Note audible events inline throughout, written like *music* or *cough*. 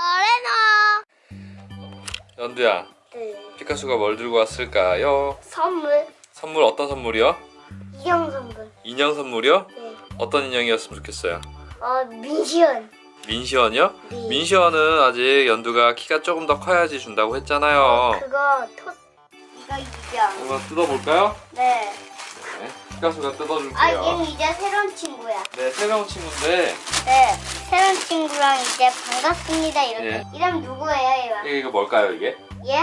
거래나. 연두야 네. 피카소가 뭘 들고 왔을까요? 선물. 선물 어떤 선물이요? 이형 선물. 인형 선물이요? 네. 어떤 인형이었으면 좋겠어요? 어 민시연. 민시언이요? 네. 민시언은 아직 연두가 키가 조금 더 커야지 준다고 했잖아요 그거 토. 이거 이경. 한번 뜯어볼까요? 네. 네, 피카소가 뜯어줄게요 아 얘는 이제 새로운 친구야. 네 새로운 친구인데 네. 새로운 친구랑 이제 반갑습니다 이렇게. 네. 이름 누구예요 얘가? 이게 이거 뭘까요 이게? 얘?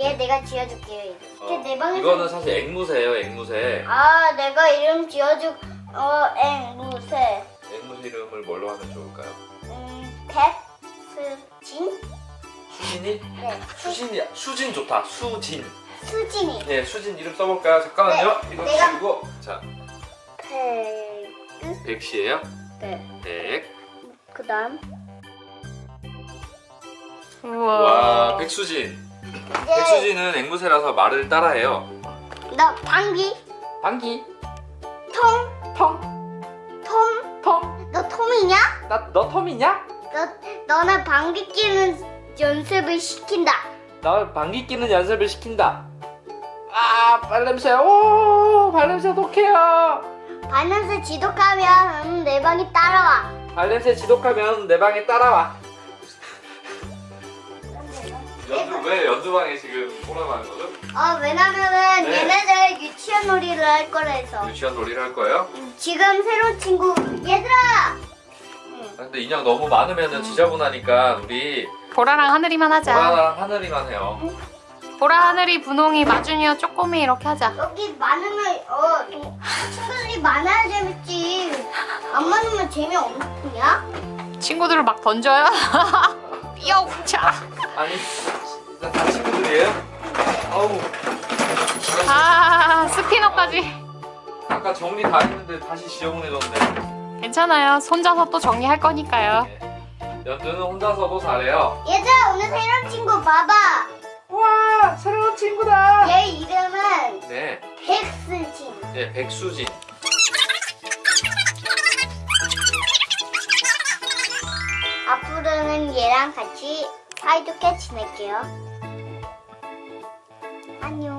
얘 내가 지어줄게요. 이거. 어, 내 방에서. 이거는 사실 앵무새예요 앵무새 아 내가 이름 지어줄 어 앵무새. 앵무새 이름을 뭘로 하면 좋을까요? 음 백스진? 수진이? 네. 수진이 수진 좋다 수진 수진이. 네 수진 이름 써볼까요? 잠깐만요 네, 이거 내가- 치고 자 백. 백시예요? 네. 백 그다음. 우와. 와 백수진 이제 백수진은 앵무새라서 말을 따라해요 너 방귀 방귀 통텅 톰. 텅. 너 톰이냐? 나너 톰이냐? 너 너는 방귀 끼는 연습을 시킨다. 나 방귀 끼는 연습을 시킨다. 아 발냄새. 오 발냄새 독해요. 반냄새 지독하면 음, 내 방에 따라와. 발냄새 지독하면 내 방에 따라와. 연두 왜 연두방에 지금 오라고 하는 거죠? 어 왜냐면은 네. 얘네들 유치원 놀이를 할 거라 해서. 유치원 놀이를 할 거예요? 음, 지금 새로운 친구 얘들아. 응. 근데 인형 너무 많으면 지저분하니까 우리 보라랑 하늘이만 하자. 보라랑 하늘이만 해요. 보라, 하늘이, 분홍이, 마준이와 쪼꼬미 이렇게 하자. 여기 많으면 어 동- 친구들이 많아야 재밌지. 안 많으면 재미없냐? 친구들을 막 던져요. *laughs* 뿅차. 아니 다 친구들이에요? 아우 아, 스피너까지. 아까 정리 다 했는데 다시 지저분해졌네. 괜찮아요. 손자서 또 정리할 거니까요. 연두는 혼자서도 잘해요. 얘들아 오늘 새로운 친구 봐봐. 와 새로운 친구다. 얘 이름은 네, 백스진. 네 백수진. 앞으로는 얘랑 같이 사이좋게 지낼게요. 안녕.